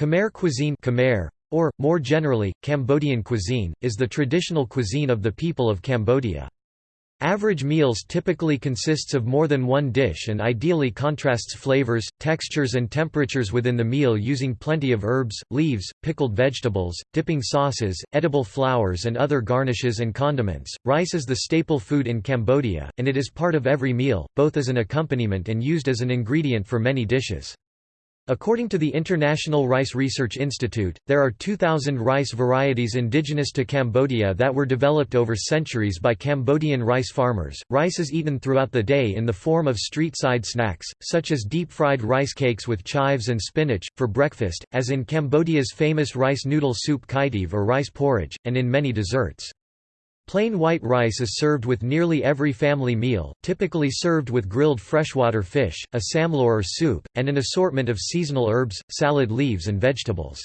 Khmer cuisine Khmer, or, more generally, Cambodian cuisine, is the traditional cuisine of the people of Cambodia. Average meals typically consists of more than one dish and ideally contrasts flavors, textures and temperatures within the meal using plenty of herbs, leaves, pickled vegetables, dipping sauces, edible flowers and other garnishes and condiments. Rice is the staple food in Cambodia, and it is part of every meal, both as an accompaniment and used as an ingredient for many dishes. According to the International Rice Research Institute, there are 2,000 rice varieties indigenous to Cambodia that were developed over centuries by Cambodian rice farmers. Rice is eaten throughout the day in the form of street side snacks, such as deep fried rice cakes with chives and spinach, for breakfast, as in Cambodia's famous rice noodle soup kaitiv or rice porridge, and in many desserts. Plain white rice is served with nearly every family meal, typically served with grilled freshwater fish, a samlor or soup, and an assortment of seasonal herbs, salad leaves and vegetables.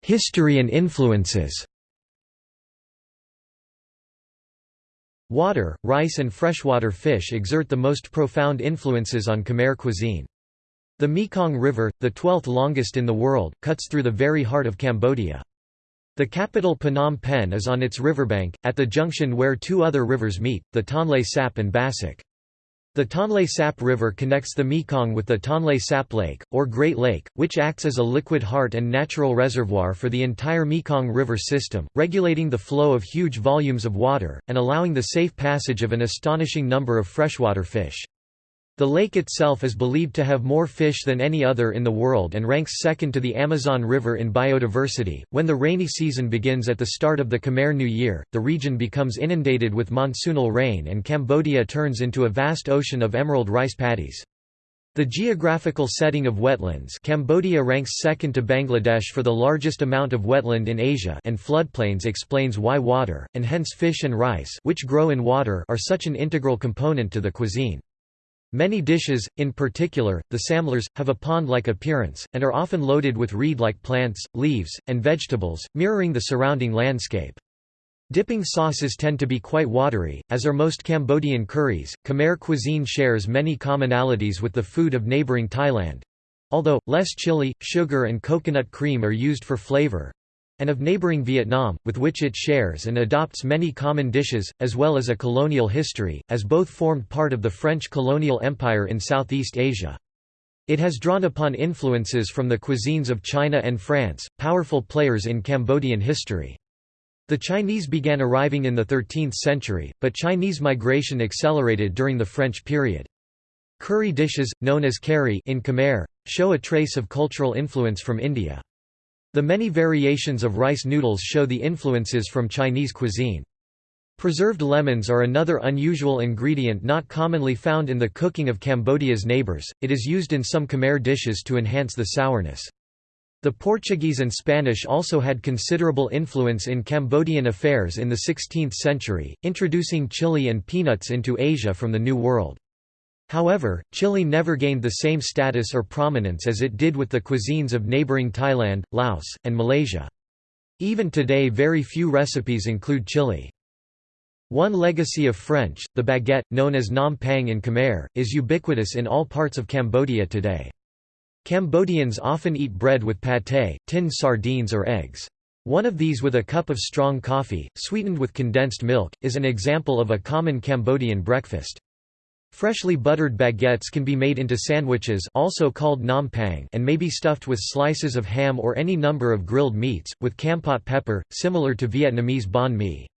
History and influences Water, rice and freshwater fish exert the most profound influences on Khmer cuisine. The Mekong River, the 12th longest in the world, cuts through the very heart of Cambodia. The capital Phnom Penh is on its riverbank, at the junction where two other rivers meet, the Tonle Sap and Bassac. The Tonle Sap River connects the Mekong with the Tonle Sap Lake, or Great Lake, which acts as a liquid heart and natural reservoir for the entire Mekong River system, regulating the flow of huge volumes of water, and allowing the safe passage of an astonishing number of freshwater fish. The lake itself is believed to have more fish than any other in the world and ranks second to the Amazon River in biodiversity. When the rainy season begins at the start of the Khmer New Year, the region becomes inundated with monsoonal rain and Cambodia turns into a vast ocean of emerald rice paddies. The geographical setting of wetlands Cambodia ranks second to Bangladesh for the largest amount of wetland in Asia and floodplains explains why water, and hence fish and rice which grow in water are such an integral component to the cuisine. Many dishes, in particular, the samlers, have a pond-like appearance, and are often loaded with reed-like plants, leaves, and vegetables, mirroring the surrounding landscape. Dipping sauces tend to be quite watery, as are most Cambodian curries. Khmer cuisine shares many commonalities with the food of neighboring Thailand although, less chili, sugar, and coconut cream are used for flavor and of neighboring Vietnam, with which it shares and adopts many common dishes, as well as a colonial history, as both formed part of the French colonial empire in Southeast Asia. It has drawn upon influences from the cuisines of China and France, powerful players in Cambodian history. The Chinese began arriving in the 13th century, but Chinese migration accelerated during the French period. Curry dishes, known as kari in Khmer, show a trace of cultural influence from India. The many variations of rice noodles show the influences from Chinese cuisine. Preserved lemons are another unusual ingredient not commonly found in the cooking of Cambodia's neighbors, it is used in some Khmer dishes to enhance the sourness. The Portuguese and Spanish also had considerable influence in Cambodian affairs in the 16th century, introducing chili and peanuts into Asia from the New World. However, chili never gained the same status or prominence as it did with the cuisines of neighboring Thailand, Laos, and Malaysia. Even today very few recipes include chili. One legacy of French, the baguette, known as nam pang in Khmer, is ubiquitous in all parts of Cambodia today. Cambodians often eat bread with pâté, tinned sardines or eggs. One of these with a cup of strong coffee, sweetened with condensed milk, is an example of a common Cambodian breakfast. Freshly buttered baguettes can be made into sandwiches also called nam pang and may be stuffed with slices of ham or any number of grilled meats, with kampot pepper, similar to Vietnamese banh mi.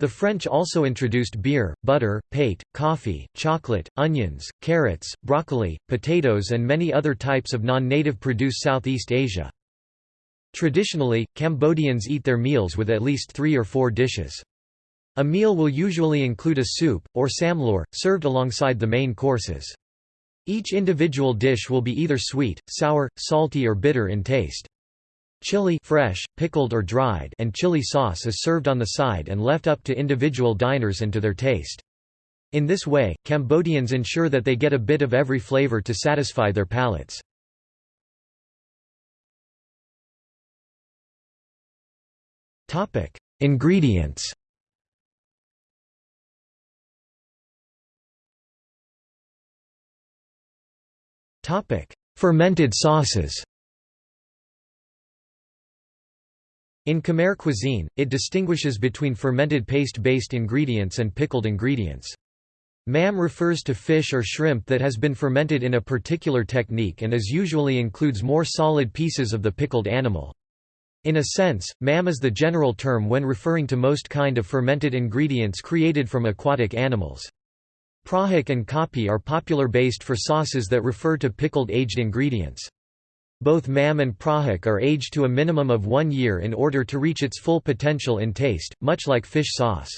The French also introduced beer, butter, pate, coffee, chocolate, onions, carrots, broccoli, potatoes and many other types of non-native produce Southeast Asia. Traditionally, Cambodians eat their meals with at least three or four dishes. A meal will usually include a soup, or samlor, served alongside the main courses. Each individual dish will be either sweet, sour, salty or bitter in taste. Chili fresh, pickled or dried and chili sauce is served on the side and left up to individual diners and to their taste. In this way, Cambodians ensure that they get a bit of every flavor to satisfy their palates. Ingredients Fermented sauces In Khmer cuisine, it distinguishes between fermented paste-based ingredients and pickled ingredients. Mam refers to fish or shrimp that has been fermented in a particular technique and is usually includes more solid pieces of the pickled animal. In a sense, mam is the general term when referring to most kind of fermented ingredients created from aquatic animals. Prahok and kapi are popular based for sauces that refer to pickled aged ingredients. Both mam and prahok are aged to a minimum of one year in order to reach its full potential in taste, much like fish sauce.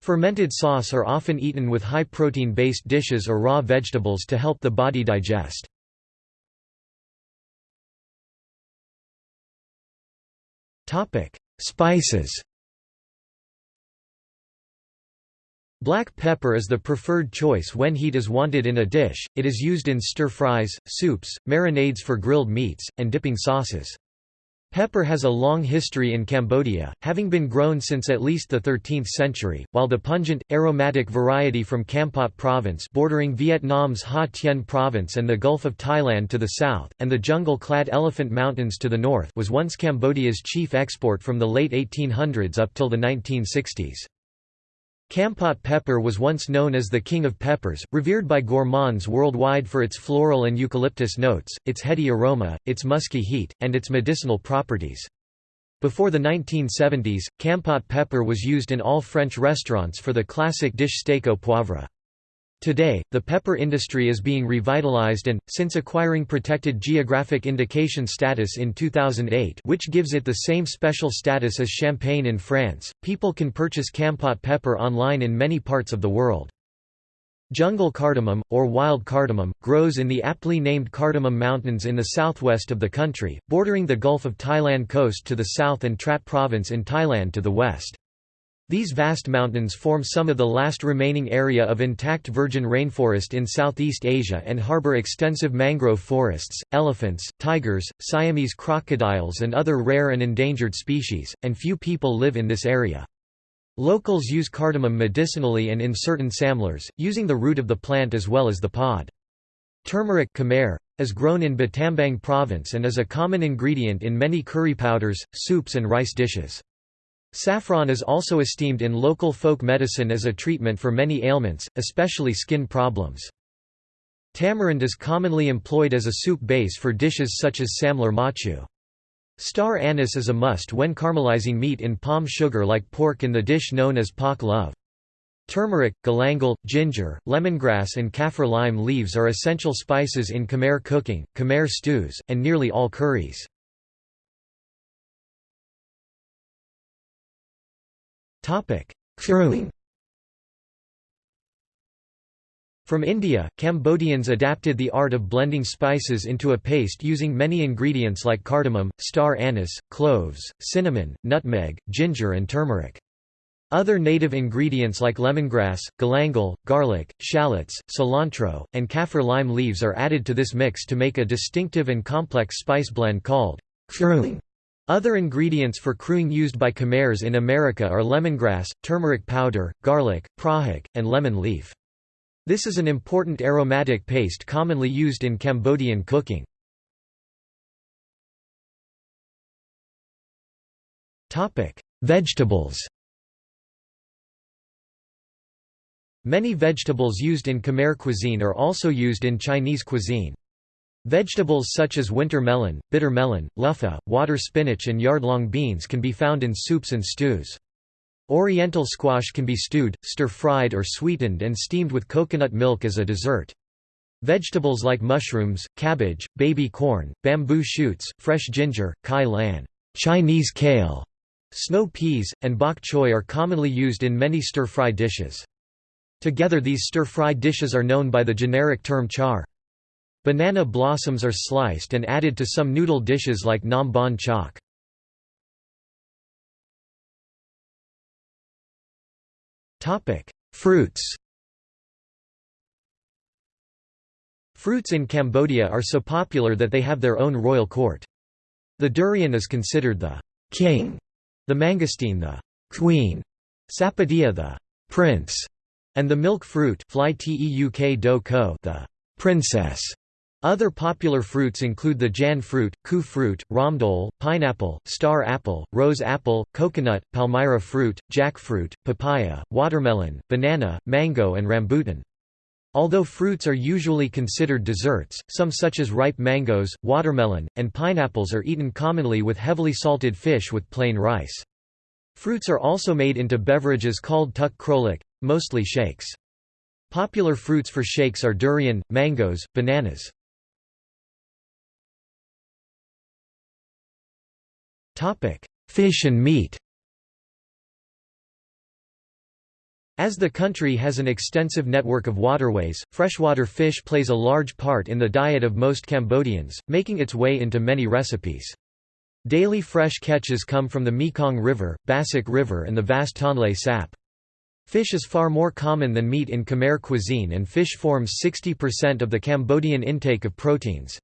Fermented sauce are often eaten with high protein-based dishes or raw vegetables to help the body digest. Spices Black pepper is the preferred choice when heat is wanted in a dish, it is used in stir-fries, soups, marinades for grilled meats, and dipping sauces. Pepper has a long history in Cambodia, having been grown since at least the 13th century, while the pungent, aromatic variety from Kampot province bordering Vietnam's Ha Tien province and the Gulf of Thailand to the south, and the jungle-clad Elephant Mountains to the north was once Cambodia's chief export from the late 1800s up till the 1960s. Kampot pepper was once known as the king of peppers, revered by gourmands worldwide for its floral and eucalyptus notes, its heady aroma, its musky heat, and its medicinal properties. Before the 1970s, Kampot pepper was used in all French restaurants for the classic dish steak au poivre. Today, the pepper industry is being revitalized and, since acquiring protected geographic indication status in 2008 which gives it the same special status as champagne in France, people can purchase Kampot pepper online in many parts of the world. Jungle cardamom, or wild cardamom, grows in the aptly named Cardamom Mountains in the southwest of the country, bordering the Gulf of Thailand coast to the south and Trat Province in Thailand to the west. These vast mountains form some of the last remaining area of intact virgin rainforest in Southeast Asia and harbor extensive mangrove forests, elephants, tigers, Siamese crocodiles and other rare and endangered species, and few people live in this area. Locals use cardamom medicinally and in certain samlers, using the root of the plant as well as the pod. Turmeric Khmer, is grown in Battambang province and is a common ingredient in many curry powders, soups and rice dishes. Saffron is also esteemed in local folk medicine as a treatment for many ailments, especially skin problems. Tamarind is commonly employed as a soup base for dishes such as samlar machu. Star anise is a must when caramelizing meat in palm sugar like pork in the dish known as pak love. Turmeric, galangal, ginger, lemongrass and kaffir lime leaves are essential spices in Khmer cooking, Khmer stews, and nearly all curries. Kruing From India, Cambodians adapted the art of blending spices into a paste using many ingredients like cardamom, star anise, cloves, cinnamon, nutmeg, ginger and turmeric. Other native ingredients like lemongrass, galangal, garlic, shallots, cilantro, and kaffir lime leaves are added to this mix to make a distinctive and complex spice blend called kruing. Other ingredients for kruing used by Khmers in America are lemongrass, turmeric powder, garlic, prahok, and lemon leaf. This is an important aromatic paste commonly used in Cambodian cooking. Vegetables Many vegetables used in Khmer cuisine are also used in Chinese cuisine. Vegetables such as winter melon, bitter melon, luffa, water spinach and yardlong beans can be found in soups and stews. Oriental squash can be stewed, stir-fried or sweetened and steamed with coconut milk as a dessert. Vegetables like mushrooms, cabbage, baby corn, bamboo shoots, fresh ginger, kai lan Chinese kale, snow peas, and bok choy are commonly used in many stir-fry dishes. Together these stir-fry dishes are known by the generic term char. Banana blossoms are sliced and added to some noodle dishes like nam bon chak. Fruits Fruits in Cambodia are so popular that they have their own royal court. The durian is considered the king, the mangosteen the queen, sapodilla the prince, and the milk fruit fly teuk do the princess. Other popular fruits include the jan fruit, ku fruit, ramdol, pineapple, star apple, rose apple, coconut, palmyra fruit, jackfruit, papaya, watermelon, banana, mango and rambutan. Although fruits are usually considered desserts, some such as ripe mangoes, watermelon, and pineapples are eaten commonly with heavily salted fish with plain rice. Fruits are also made into beverages called tuk krolik, mostly shakes. Popular fruits for shakes are durian, mangoes, bananas. Fish and meat As the country has an extensive network of waterways, freshwater fish plays a large part in the diet of most Cambodians, making its way into many recipes. Daily fresh catches come from the Mekong River, Bassac River and the vast Tonle Sap. Fish is far more common than meat in Khmer cuisine and fish forms 60% of the Cambodian intake of proteins.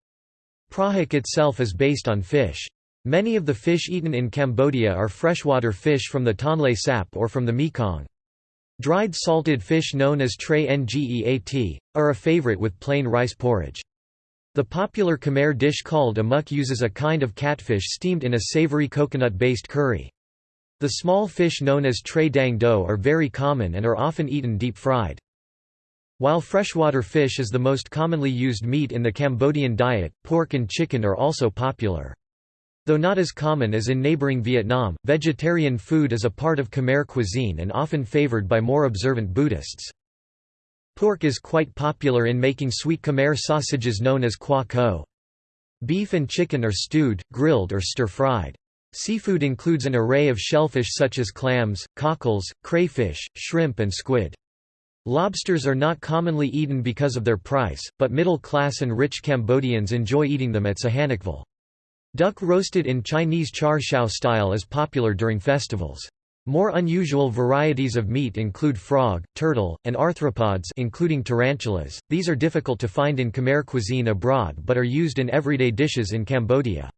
Prahok itself is based on fish. Many of the fish eaten in Cambodia are freshwater fish from the Tonle Sap or from the Mekong. Dried salted fish known as tray ngeat, are a favorite with plain rice porridge. The popular Khmer dish called amok uses a kind of catfish steamed in a savory coconut-based curry. The small fish known as tray dang do are very common and are often eaten deep-fried. While freshwater fish is the most commonly used meat in the Cambodian diet, pork and chicken are also popular. Though not as common as in neighboring Vietnam, vegetarian food is a part of Khmer cuisine and often favored by more observant Buddhists. Pork is quite popular in making sweet Khmer sausages known as kwa ko. Beef and chicken are stewed, grilled or stir-fried. Seafood includes an array of shellfish such as clams, cockles, crayfish, shrimp and squid. Lobsters are not commonly eaten because of their price, but middle-class and rich Cambodians enjoy eating them at Sihanoukville. Duck roasted in Chinese char siu style is popular during festivals. More unusual varieties of meat include frog, turtle, and arthropods including tarantulas. These are difficult to find in Khmer cuisine abroad but are used in everyday dishes in Cambodia.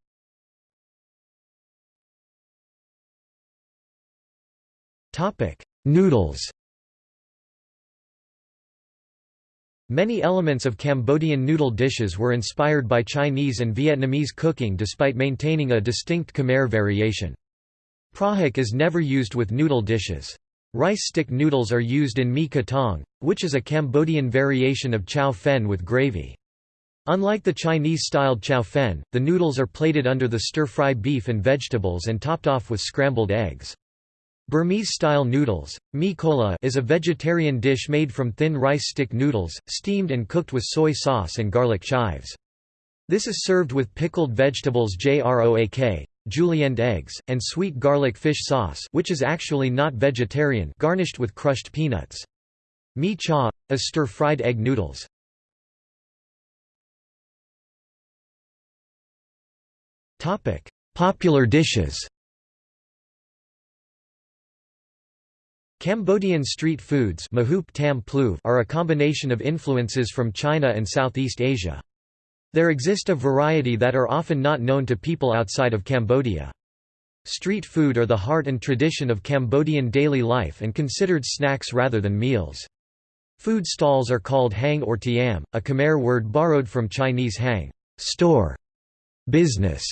Topic: Noodles. Many elements of Cambodian noodle dishes were inspired by Chinese and Vietnamese cooking despite maintaining a distinct Khmer variation. Prahok is never used with noodle dishes. Rice stick noodles are used in mi katong, which is a Cambodian variation of chow fen with gravy. Unlike the Chinese-styled chow fen, the noodles are plated under the stir-fry beef and vegetables and topped off with scrambled eggs. Burmese-style noodles, mi kola is a vegetarian dish made from thin rice stick noodles, steamed and cooked with soy sauce and garlic chives. This is served with pickled vegetables jroak, julienne eggs, and sweet garlic fish sauce which is actually not vegetarian garnished with crushed peanuts. Mi cha, is stir-fried egg noodles. Popular dishes Cambodian street foods are a combination of influences from China and Southeast Asia. There exist a variety that are often not known to people outside of Cambodia. Street food are the heart and tradition of Cambodian daily life and considered snacks rather than meals. Food stalls are called hang or tiam, a Khmer word borrowed from Chinese hang store, business,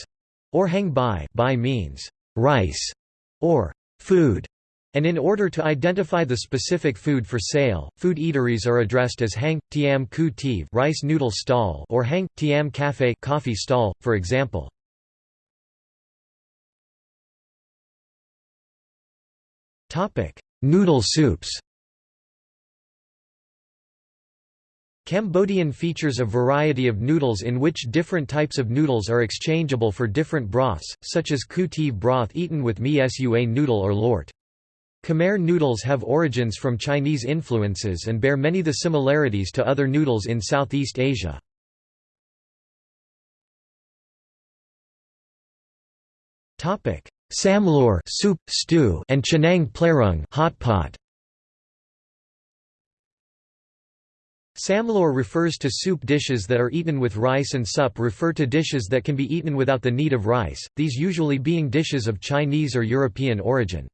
or hang bai, bai means rice or food. And in order to identify the specific food for sale, food eateries are addressed as hang, tiam ku tiv rice noodle stall or hang, tiam cafe coffee stall, for example. Topic: Noodle soups Cambodian features a variety of noodles in which different types of noodles are exchangeable for different broths, such as ku broth eaten with mi sua noodle or lort. Khmer noodles have origins from Chinese influences and bear many the similarities to other noodles in Southeast Asia. Topic: Samlor soup, stew, and Chenang plerung hot pot. Samlor refers to soup dishes that are eaten with rice and sup refer to dishes that can be eaten without the need of rice, these usually being dishes of Chinese or European origin.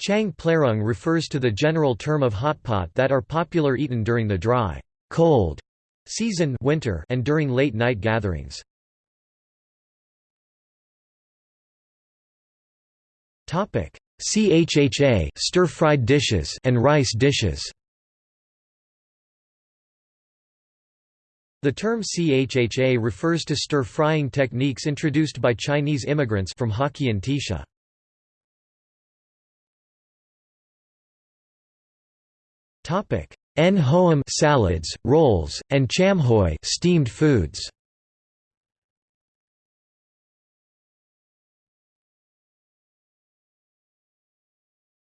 Chang plerung refers to the general term of hotpot that are popular eaten during the dry, cold season winter and during late night gatherings. Topic: CHHA stir-fried dishes and rice dishes. The term CHHA refers to stir-frying techniques introduced by Chinese immigrants from Hokkien Tisha. En hoam salads, rolls, and cham hoi steamed foods.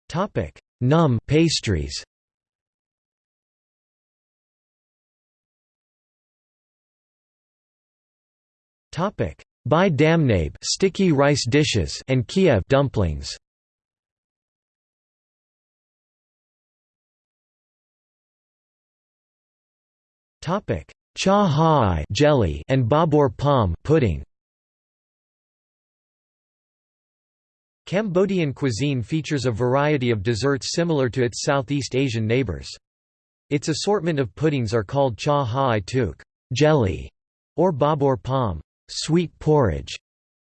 Topic: Num pastries. Topic: Bai damnabe sticky rice dishes and Kiev dumplings. Topic: Cha hai jelly and babor palm pudding. Cambodian cuisine features a variety of desserts similar to its Southeast Asian neighbors. Its assortment of puddings are called cha hai tuk jelly, or babor palm sweet porridge,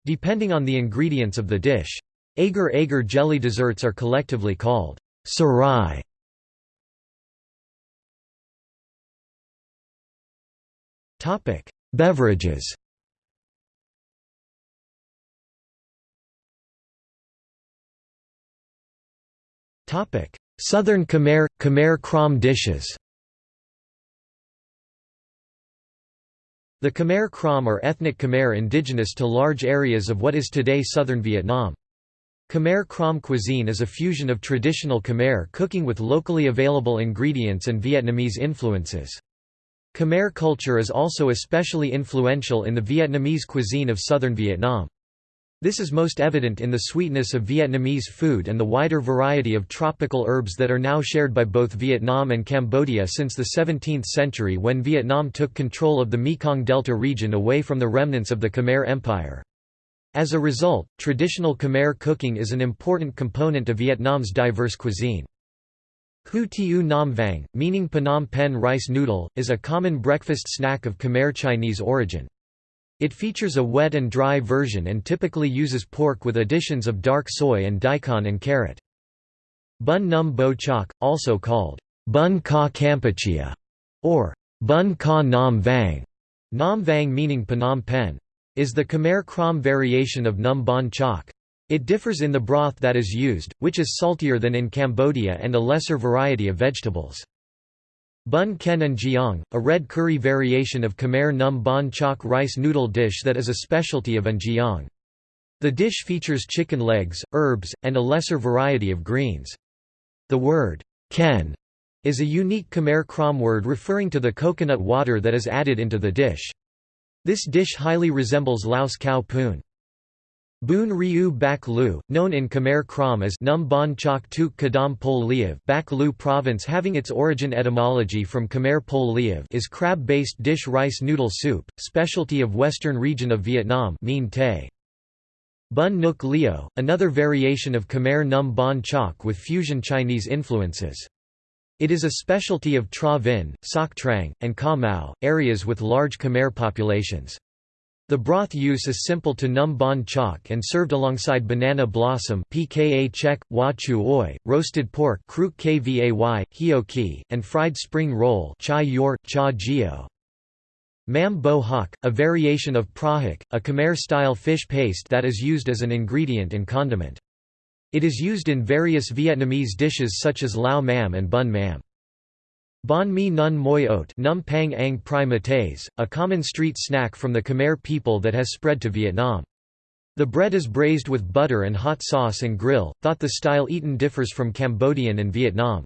depending on the ingredients of the dish. Agar agar jelly desserts are collectively called sarai. Topic: Beverages. Topic: Southern Khmer Khmer Krom dishes. The Khmer Krom are ethnic Khmer indigenous to large areas of what is today southern Vietnam. Khmer Krom cuisine is a fusion of traditional Khmer cooking with locally available ingredients and Vietnamese influences. Khmer culture is also especially influential in the Vietnamese cuisine of southern Vietnam. This is most evident in the sweetness of Vietnamese food and the wider variety of tropical herbs that are now shared by both Vietnam and Cambodia since the 17th century when Vietnam took control of the Mekong Delta region away from the remnants of the Khmer Empire. As a result, traditional Khmer cooking is an important component of Vietnam's diverse cuisine. Hu Tiu Nam Vang, meaning Phnom Penh rice noodle, is a common breakfast snack of Khmer Chinese origin. It features a wet and dry version and typically uses pork with additions of dark soy and daikon and carrot. Bun Num Bo Chok, also called Bun Ka Kampuchea or Bun Ka Nam Vang, Nam Vang meaning Phnom Penh, is the Khmer Krom variation of Num Bon Chok. It differs in the broth that is used, which is saltier than in Cambodia and a lesser variety of vegetables. Bun Ken and Jiang, a red curry variation of Khmer Num Bon Chok rice noodle dish that is a specialty of An The dish features chicken legs, herbs, and a lesser variety of greens. The word, ken, is a unique Khmer Krom word referring to the coconut water that is added into the dish. This dish highly resembles Laos Khao Poon. Boon Ryu Bak Lu, known in Khmer Krom as Num Bon Chok Tuk Kadam Pol Liev Bak Lu province having its origin etymology from Khmer Pol Liev is crab-based dish rice noodle soup, specialty of western region of Vietnam Tay. Bun Nuk Leo, another variation of Khmer Num Bon Chok with fusion Chinese influences. It is a specialty of Tra Vinh, Soc Trang, and Ca Mau, areas with large Khmer populations. The broth use is simple to num bon chok and served alongside banana blossom pka chek, wa chu oi, roasted pork kruk kvay, hio and fried spring roll chai yor, cha gio. Mam bo hok, a variation of prahok, a Khmer-style fish paste that is used as an ingredient and condiment. It is used in various Vietnamese dishes such as lao mam and bun mam. Bon mi nun moi ot num pang ang pri mates, a common street snack from the Khmer people that has spread to Vietnam. The bread is braised with butter and hot sauce and grill, thought the style eaten differs from Cambodian and Vietnam.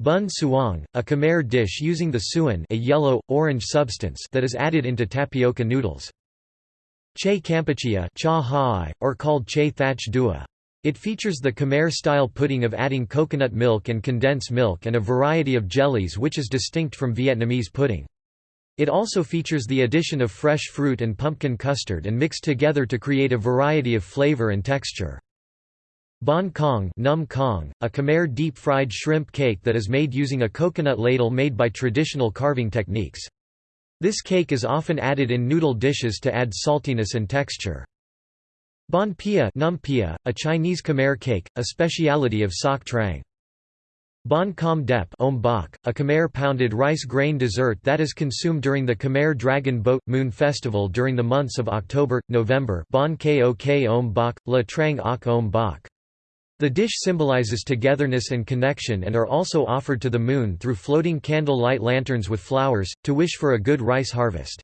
Bun suang, a Khmer dish using the suan a yellow, orange substance that is added into tapioca noodles. Che kampuchea cha or called che thach dua. It features the Khmer-style pudding of adding coconut milk and condensed milk and a variety of jellies which is distinct from Vietnamese pudding. It also features the addition of fresh fruit and pumpkin custard and mixed together to create a variety of flavor and texture. Bon Kong, Num Kong, a Khmer deep-fried shrimp cake that is made using a coconut ladle made by traditional carving techniques. This cake is often added in noodle dishes to add saltiness and texture. Banh pia, numpia, a Chinese Khmer cake, a speciality of Soc Trang. Bon Kham Dep a Khmer pounded rice grain dessert that is consumed during the Khmer Dragon Boat Moon Festival during the months of October, November Bon Kok Om Bak, La Trang Ok Om Bak. The dish symbolizes togetherness and connection and are also offered to the moon through floating candle light lanterns with flowers, to wish for a good rice harvest.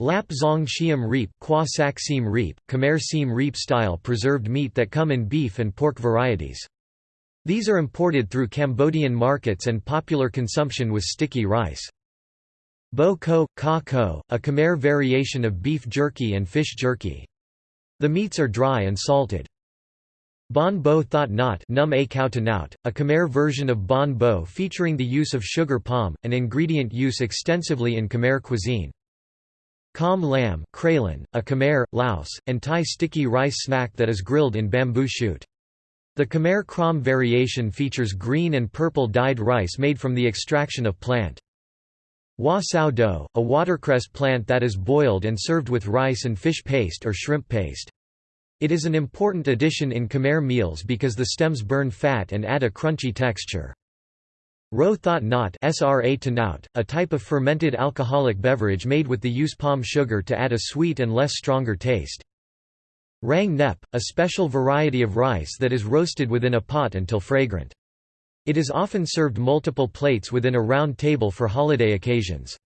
Lap Zong Siem Reap, Kwa Sak Siem Reap, Khmer Siem Reap style preserved meat that come in beef and pork varieties. These are imported through Cambodian markets and popular consumption with sticky rice. Bo ko, ka ko, a Khmer variation of beef jerky and fish jerky. The meats are dry and salted. Bon bo thot not num a nout, a Khmer version of bon bo featuring the use of sugar palm, an ingredient used extensively in Khmer cuisine. Kham lamb a Khmer, Laos, and Thai sticky rice snack that is grilled in bamboo shoot. The Khmer Krom variation features green and purple dyed rice made from the extraction of plant. Wa sao do, a watercress plant that is boiled and served with rice and fish paste or shrimp paste. It is an important addition in Khmer meals because the stems burn fat and add a crunchy texture. Ro thot not SRA to a type of fermented alcoholic beverage made with the use palm sugar to add a sweet and less stronger taste. Rang nep, a special variety of rice that is roasted within a pot until fragrant. It is often served multiple plates within a round table for holiday occasions.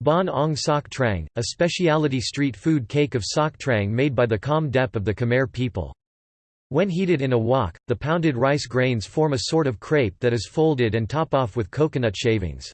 Bon ong Soc Trang, a specialty street food cake of Soc Trang made by the Kham Dep of the Khmer people. When heated in a wok, the pounded rice grains form a sort of crepe that is folded and top off with coconut shavings.